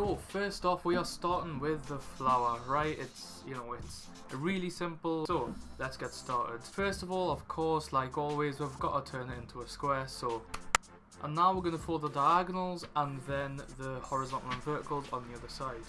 so first off we are starting with the flower, right? It's, you know, it's really simple. So let's get started. First of all, of course, like always, we've got to turn it into a square. So, and now we're going to fold the diagonals and then the horizontal and verticals on the other side.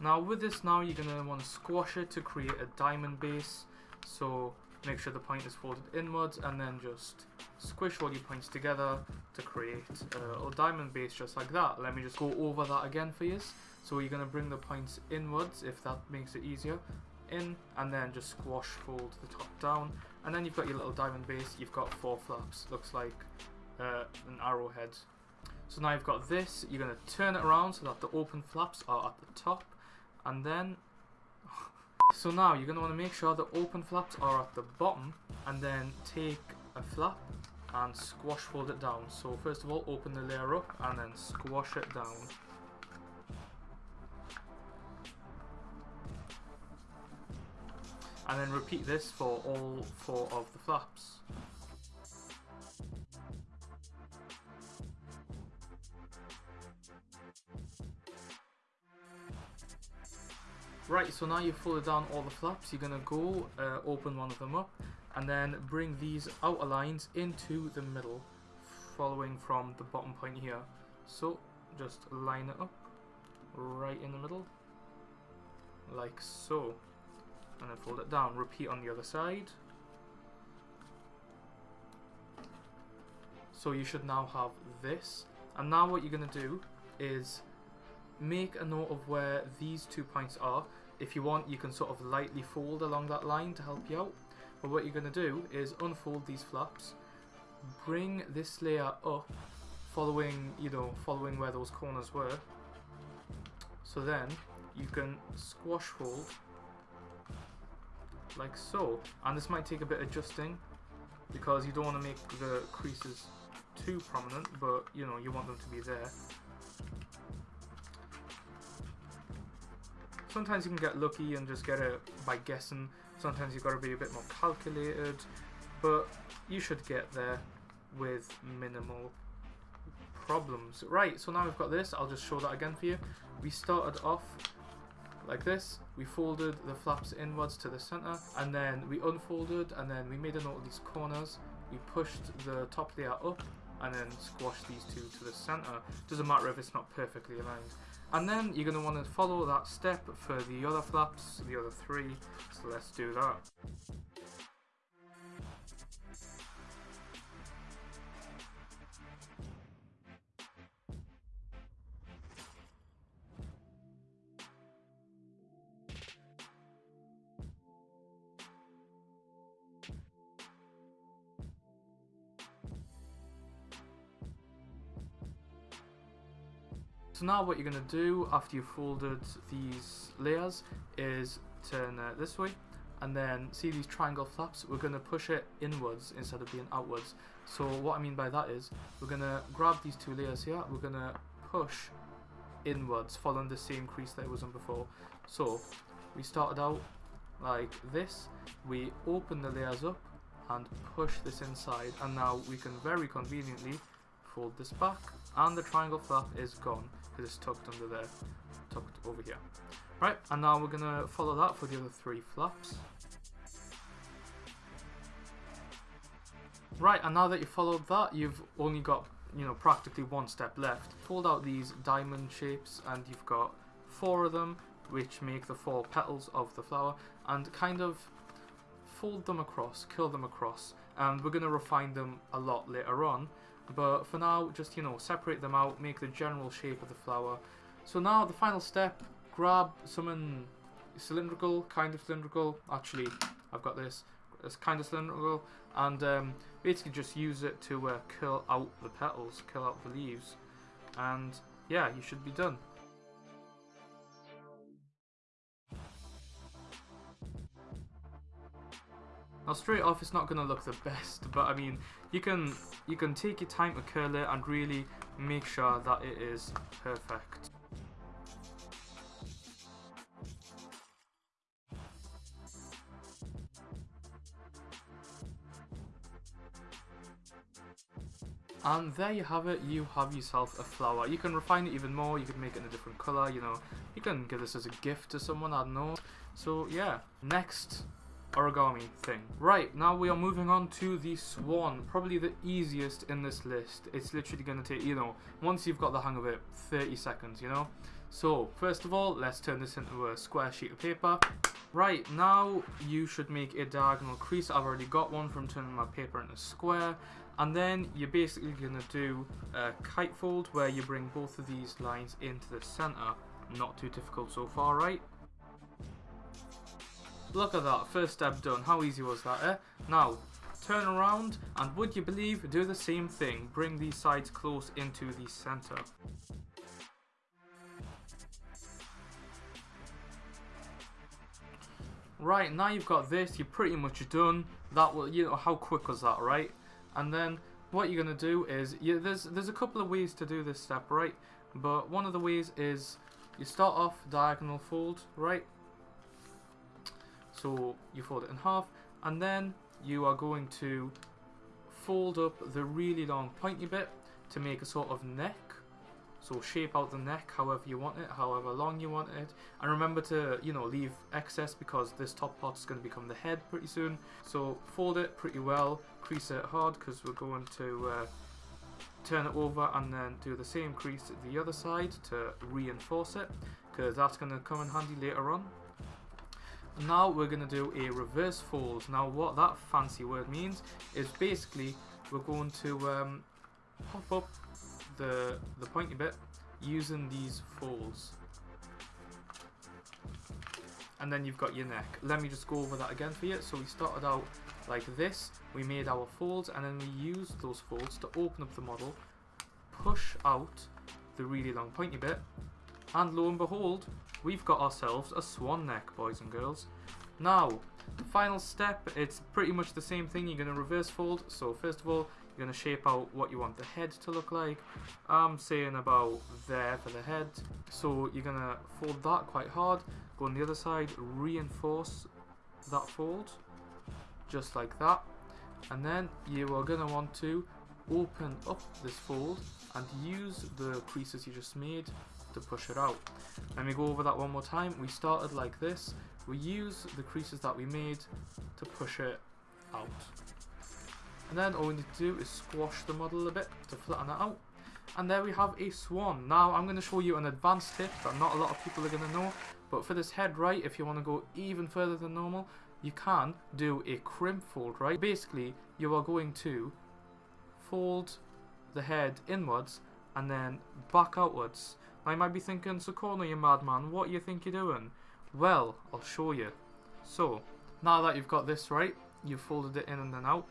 Now with this now you're going to want to squash it to create a diamond base. So make sure the point is folded inwards and then just squish all your points together to create a diamond base just like that. Let me just go over that again for you. So you're going to bring the points inwards if that makes it easier. In and then just squash fold the top down and then you've got your little diamond base. You've got four flaps. Looks like uh, an arrowhead. So now you've got this. You're going to turn it around so that the open flaps are at the top and then so now you're going to want to make sure the open flaps are at the bottom and then take a flap and squash fold it down. So first of all open the layer up and then squash it down. And then repeat this for all four of the flaps Right, so now you've folded down all the flaps, you're to go uh, open one of them up and then bring these outer lines into the middle following from the bottom point here. So just line it up right in the middle like so and then fold it down. Repeat on the other side. So you should now have this and now what you're to do is make a note of where these two points are if you want, you can sort of lightly fold along that line to help you out. But what you're going to do is unfold these flaps, bring this layer up, following, you know, following where those corners were. So then you can squash fold like so. And this might take a bit of adjusting because you don't want to make the creases too prominent, but you know, you want them to be there. Sometimes you can get lucky and just get it by guessing. Sometimes you've got to be a bit more calculated. But you should get there with minimal problems. Right, so now we've got this. I'll just show that again for you. We started off like this. We folded the flaps inwards to the center and then we unfolded and then we made a note of these corners. We pushed the top layer up and then squashed these two to the center. Doesn't matter if it's not perfectly aligned. And then you're going to want to follow that step for the other flaps, the other three. So let's do that. So now what you're going to do after you've folded these layers is turn it this way and then see these triangle flaps? We're going to push it inwards instead of being outwards. So what I mean by that is we're going to grab these two layers here we're going to push inwards following the same crease that it was on before. So we started out like this we open the layers up and push this inside and now we can very conveniently fold this back and the triangle flap is gone because it's tucked under there, tucked over here. Right, and now we're going to follow that for the other three flaps. Right, and now that you've followed that, you've only got, you know, practically one step left. Fold out these diamond shapes and you've got four of them, which make the four petals of the flower, and kind of fold them across, curl them across, and we're going to refine them a lot later on. But for now, just, you know, separate them out, make the general shape of the flower. So now the final step, grab something cylindrical, kind of cylindrical. Actually, I've got this. It's kind of cylindrical. And um, basically just use it to uh, curl out the petals, curl out the leaves. And yeah, you should be done. Now straight off it's not going to look the best, but I mean, you can you can take your time to curl it and really make sure that it is perfect. And there you have it, you have yourself a flower. You can refine it even more, you can make it in a different colour, you know. You can give this as a gift to someone, I don't know. So yeah, next origami thing. Right, now we are moving on to the swan. Probably the easiest in this list. It's literally going to take, you know, once you've got the hang of it, 30 seconds, you know. So, first of all, let's turn this into a square sheet of paper. Right, now you should make a diagonal crease. I've already got one from turning my paper into a square. And then you're basically going to do a kite fold where you bring both of these lines into the center. Not too difficult so far, right? Look at that, first step done. How easy was that, eh? Now, turn around and would you believe, do the same thing. Bring these sides close into the center. Right, now you've got this, you're pretty much done. That will, you know, how quick was that, right? And then what you're gonna do is, you, there's there's a couple of ways to do this step, right? But one of the ways is you start off diagonal fold, right? So you fold it in half, and then you are going to fold up the really long pointy bit to make a sort of neck so shape out the neck however you want it, however long you want it. And remember to, you know, leave excess because this top part is going to become the head pretty soon. So fold it pretty well, crease it hard because we're going to uh, turn it over and then do the same crease at the other side to reinforce it because that's going to come in handy later on. Now we're going to do a reverse fold. Now what that fancy word means is basically we're going to um, pop up the, the pointy bit using these folds. And then you've got your neck. Let me just go over that again for you. So we started out like this. We made our folds and then we used those folds to open up the model, push out the really long pointy bit, and lo and behold, we've got ourselves a swan neck, boys and girls. Now, the final step, it's pretty much the same thing. You're going to reverse fold. So first of all, you're going to shape out what you want the head to look like. I'm saying about there for the head. So you're going to fold that quite hard. Go on the other side, reinforce that fold. Just like that. And then you are going to want to open up this fold and use the creases you just made to push it out. Let me go over that one more time. We started like this. We use the creases that we made to push it out. And then all we need to do is squash the model a bit to flatten it out. And there we have a swan. Now I'm going to show you an advanced tip that not a lot of people are going to know. But for this head right, if you want to go even further than normal, you can do a crimp fold, right? Basically, you are going to fold the head inwards and then back outwards. Now you might be thinking, Sukorno, you madman, what you think you're doing? Well, I'll show you. So, now that you've got this right, you've folded it in and then out,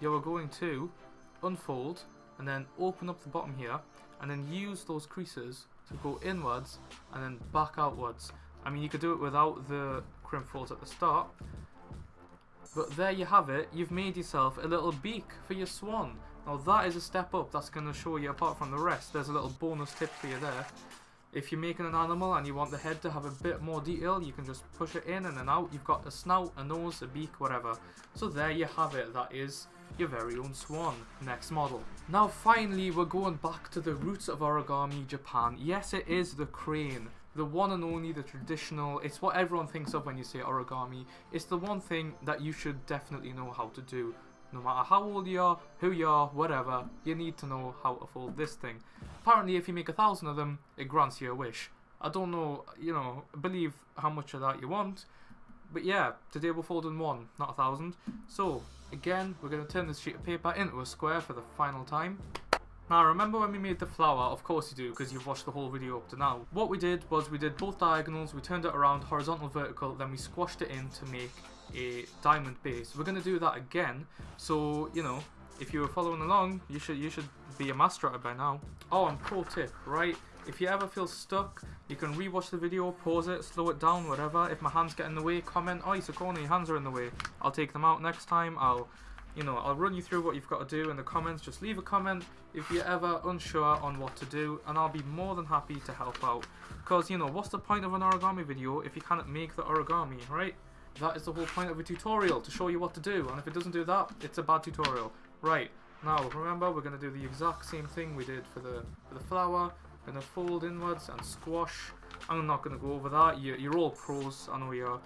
you are going to unfold and then open up the bottom here and then use those creases to go inwards and then back outwards. I mean you could do it without the crimp folds at the start but there you have it, you've made yourself a little beak for your swan. Now that is a step up, that's going to show you apart from the rest, there's a little bonus tip for you there. If you're making an animal and you want the head to have a bit more detail, you can just push it in and then out. You've got a snout, a nose, a beak, whatever. So there you have it, that is your very own swan. Next model. Now finally we're going back to the roots of origami Japan. Yes it is the crane. The one and only, the traditional, it's what everyone thinks of when you say origami. It's the one thing that you should definitely know how to do. No matter how old you are, who you are, whatever, you need to know how to fold this thing. Apparently if you make a thousand of them, it grants you a wish. I don't know, you know, believe how much of that you want. But yeah, today we're folding one, not a thousand. So, Again, we're going to turn this sheet of paper into a square for the final time. Now remember when we made the flower, of course you do because you've watched the whole video up to now. What we did was we did both diagonals, we turned it around horizontal vertical, then we squashed it in to make a diamond base. We're going to do that again, so you know, if you were following along, you should you should be a master at it by now. Oh, and pro tip, right? If you ever feel stuck, you can rewatch the video, pause it, slow it down, whatever. If my hands get in the way, comment, oh, Sukorno, your hands are in the way. I'll take them out next time. I'll, you know, I'll run you through what you've got to do in the comments. Just leave a comment if you're ever unsure on what to do, and I'll be more than happy to help out. Because, you know, what's the point of an origami video if you can't make the origami, right? That is the whole point of a tutorial, to show you what to do. And if it doesn't do that, it's a bad tutorial. Right, Now remember we're going to do the exact same thing we did for the, for the flower. Going to fold inwards and squash. I'm not going to go over that. You're, you're all pros. I know you're,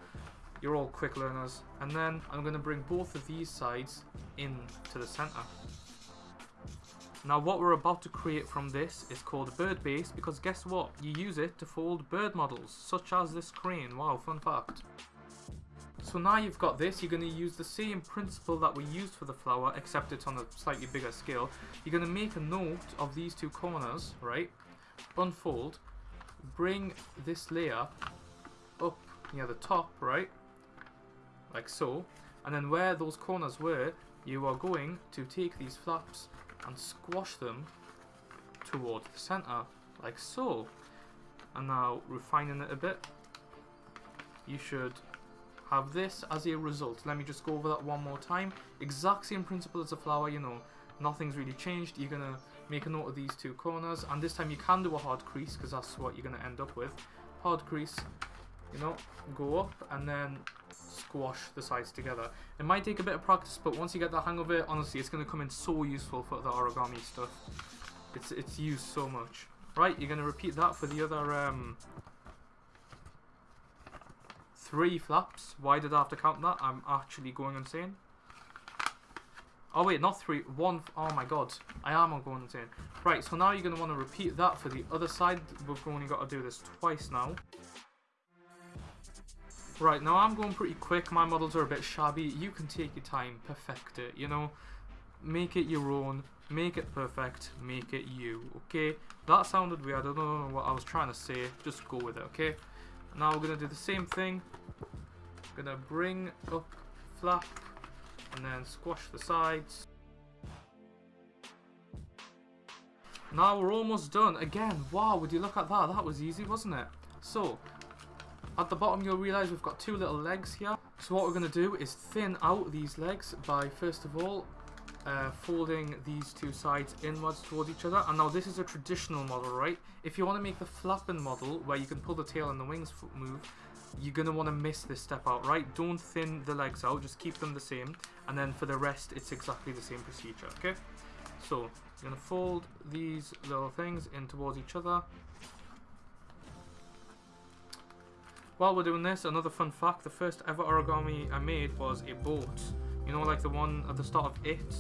you're all quick learners. And then I'm going to bring both of these sides in to the center. Now what we're about to create from this is called a bird base because guess what? You use it to fold bird models such as this crane. Wow, fun fact. So now you've got this, you're going to use the same principle that we used for the flower, except it's on a slightly bigger scale. You're going to make a note of these two corners, right? Unfold, bring this layer up near the top, right? Like so. And then where those corners were, you are going to take these flaps and squash them towards the center, like so. And now refining it a bit, you should have this as a result. Let me just go over that one more time. Exact same principle as a flower, you know, nothing's really changed. You're gonna make a note of these two corners, and this time you can do a hard crease because that's what you're gonna end up with. Hard crease, you know, go up and then squash the sides together. It might take a bit of practice, but once you get the hang of it, honestly, it's going to come in so useful for the origami stuff. It's it's used so much. Right, you're going to repeat that for the other um, three flaps. Why did I have to count that? I'm actually going insane. Oh wait, not three, one, oh my god, I am going insane. Right, so now you're going to want to repeat that for the other side. We've only got to do this twice now. Right, now I'm going pretty quick. My models are a bit shabby. You can take your time, perfect it, you know. Make it your own, make it perfect, make it you, okay? That sounded weird. I don't know what I was trying to say. Just go with it, okay? Now we're going to do the same thing. Going to bring up flap and then squash the sides. Now we're almost done. Again, wow, would you look at that? That was easy, wasn't it? So, at the bottom you'll realise we've got two little legs here. So what we're going to do is thin out these legs by first of all uh, folding these two sides inwards towards each other. And now this is a traditional model, right? If you want to make the flapping model where you can pull the tail and the wings move, you're going to want to miss this step out, right? Don't thin the legs out, just keep them the same. And then for the rest, it's exactly the same procedure, okay? So, you're going to fold these little things in towards each other. While we're doing this, another fun fact, the first ever origami I made was a boat. You know, like the one at the start of It,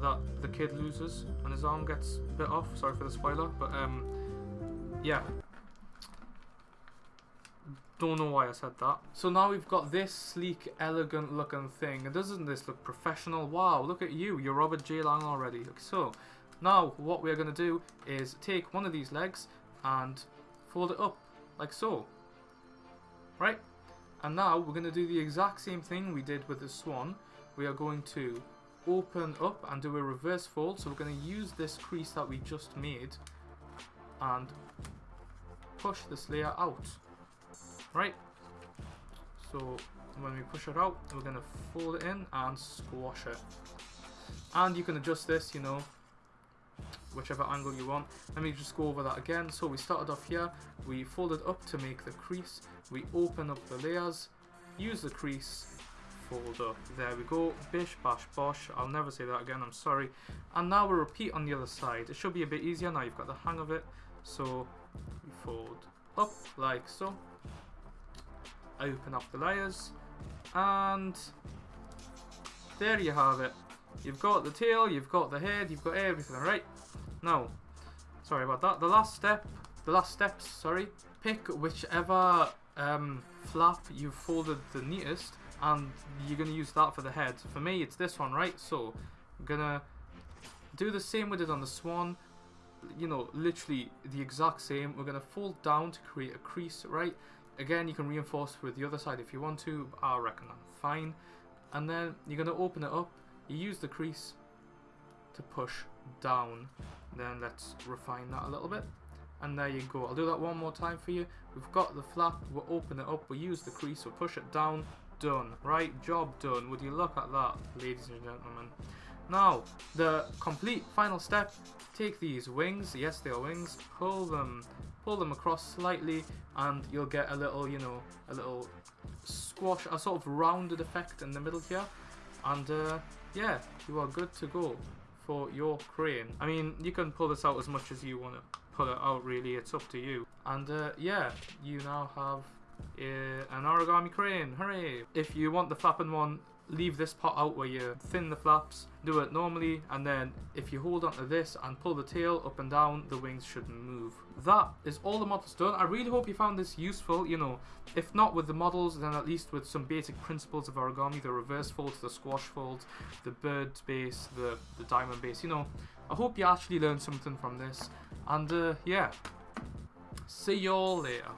that the kid loses and his arm gets bit off. Sorry for the spoiler, but um, yeah. Don't know why I said that. So now we've got this sleek, elegant looking thing. Doesn't this look professional? Wow, look at you. You're Robert J. Lang already. So, now what we're going to do is take one of these legs and fold it up like so right? And now we're going to do the exact same thing we did with the swan. We are going to open up and do a reverse fold. So we're going to use this crease that we just made and push this layer out, right? So when we push it out, we're going to fold it in and squash it. And you can adjust this, you know, whichever angle you want. Let me just go over that again. So we started off here, we folded up to make the crease, we open up the layers, use the crease, fold up. There we go, bish bash bosh, I'll never say that again, I'm sorry. And now we repeat on the other side. It should be a bit easier now you've got the hang of it. So we fold up like so, open up the layers, and there you have it. You've got the tail, you've got the head, you've got everything, right? Now, sorry about that. The last step, the last steps, sorry. Pick whichever um, flap you've folded the neatest and you're going to use that for the head. For me, it's this one, right? So, I'm going to do the same we did on the swan. You know, literally the exact same. We're going to fold down to create a crease, right? Again, you can reinforce with the other side if you want to. I reckon I'm fine. And then you're going to open it up. You use the crease to push down then let's refine that a little bit. And there you go. I'll do that one more time for you. We've got the flap. We'll open it up. We'll use the crease. We'll push it down. Done. Right? Job done. Would you look at that, ladies and gentlemen? Now, the complete final step. Take these wings. Yes, they are wings. Pull them. Pull them across slightly. And you'll get a little, you know, a little squash. A sort of rounded effect in the middle here. And, uh, yeah, you are good to go for your crane. I mean, you can pull this out as much as you want to pull it out, really. It's up to you. And uh, yeah, you now have uh, an origami crane. Hooray! If you want the flapping one, leave this part out where you thin the flaps, do it normally, and then if you hold onto this and pull the tail up and down, the wings shouldn't move. That is all the models done. I really hope you found this useful, you know, if not with the models, then at least with some basic principles of origami, the reverse folds, the squash folds, the bird base, the, the diamond base, you know. I hope you actually learned something from this, and uh, yeah, see y'all later.